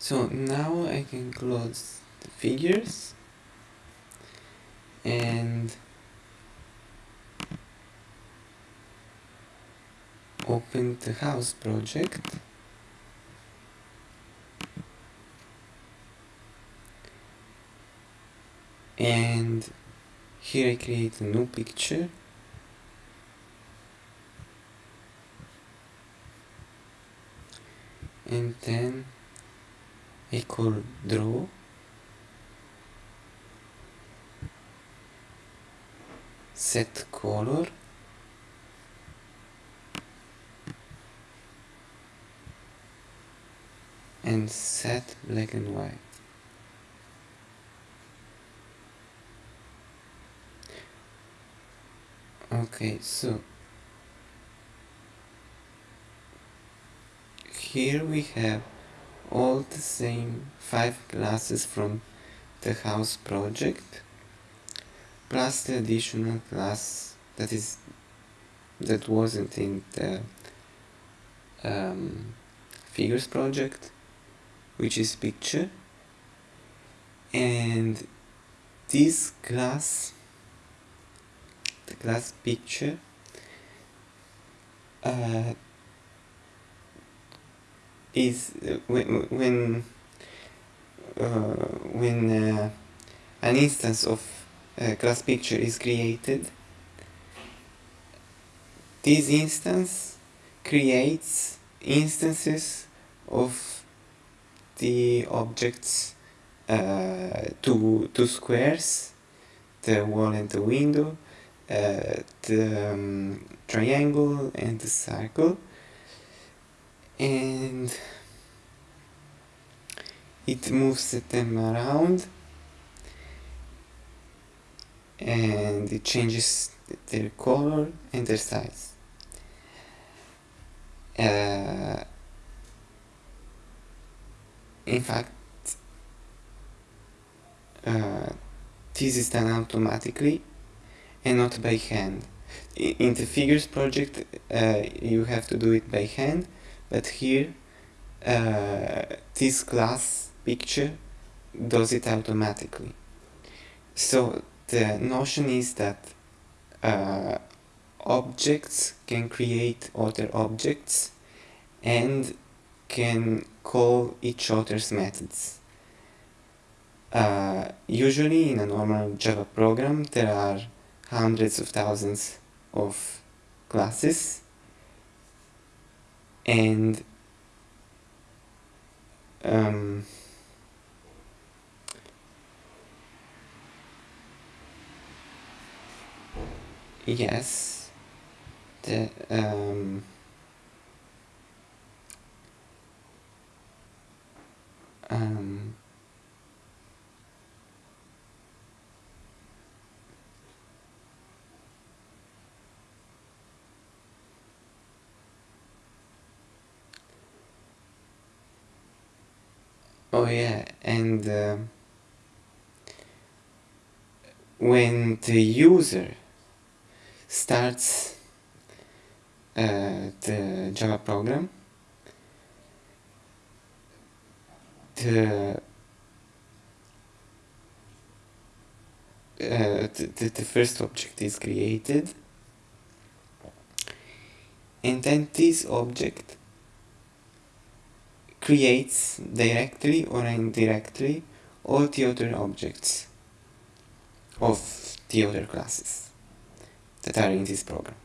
so now I can close the figures and open the house project. And here I create a new picture. And then Call draw. Set color. And set black and white. Okay so here we have all the same five classes from the house project plus the additional class that is that wasn't in the um, figures project which is picture. And this class the class picture uh, is uh, when when uh, when uh, an instance of a class picture is created this instance creates instances of the objects uh, two, two squares the wall and the window uh, the um, triangle and the circle and it moves them around and it changes their color and their size. Uh, in fact uh, this is done automatically and not by hand. In the figures project uh, you have to do it by hand but here uh, this class picture does it automatically. So the notion is that uh, objects can create other objects and can call each other's methods. Uh, usually in a normal Java program there are hundreds of thousands of classes and um, yes the um, um, Oh yeah, and uh, when the user starts uh, the Java program, the, uh, the, the first object is created and then this object creates directly or indirectly all the other objects of the other classes that are in this program.